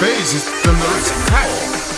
Phase the most powerful.